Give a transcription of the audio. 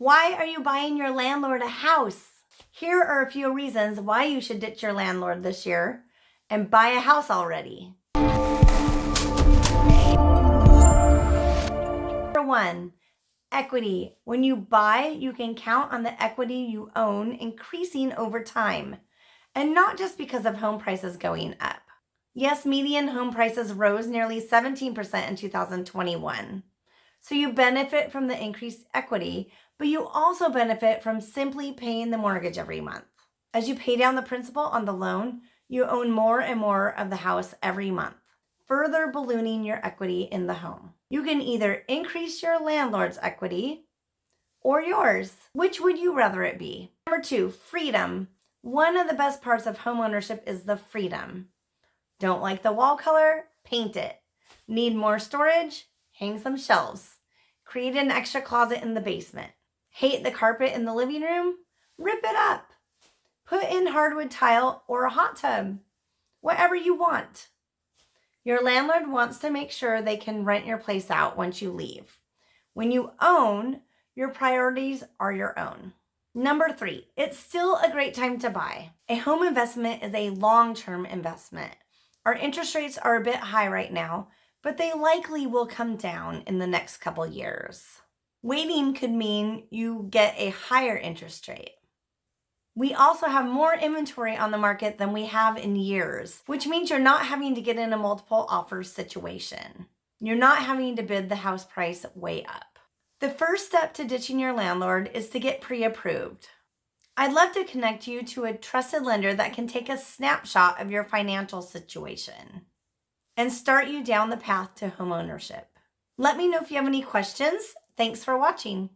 Why are you buying your landlord a house? Here are a few reasons why you should ditch your landlord this year and buy a house already. Number one, equity. When you buy, you can count on the equity you own increasing over time, and not just because of home prices going up. Yes, median home prices rose nearly 17% in 2021. So you benefit from the increased equity, but you also benefit from simply paying the mortgage every month. As you pay down the principal on the loan, you own more and more of the house every month, further ballooning your equity in the home. You can either increase your landlord's equity or yours. Which would you rather it be? Number two, freedom. One of the best parts of homeownership is the freedom. Don't like the wall color? Paint it. Need more storage? Hang some shelves. Create an extra closet in the basement. Hate the carpet in the living room? Rip it up. Put in hardwood tile or a hot tub. Whatever you want. Your landlord wants to make sure they can rent your place out once you leave. When you own, your priorities are your own. Number three, it's still a great time to buy. A home investment is a long-term investment. Our interest rates are a bit high right now, but they likely will come down in the next couple years. Waiting could mean you get a higher interest rate. We also have more inventory on the market than we have in years, which means you're not having to get in a multiple offers situation. You're not having to bid the house price way up. The first step to ditching your landlord is to get pre-approved. I'd love to connect you to a trusted lender that can take a snapshot of your financial situation and start you down the path to homeownership. Let me know if you have any questions. Thanks for watching.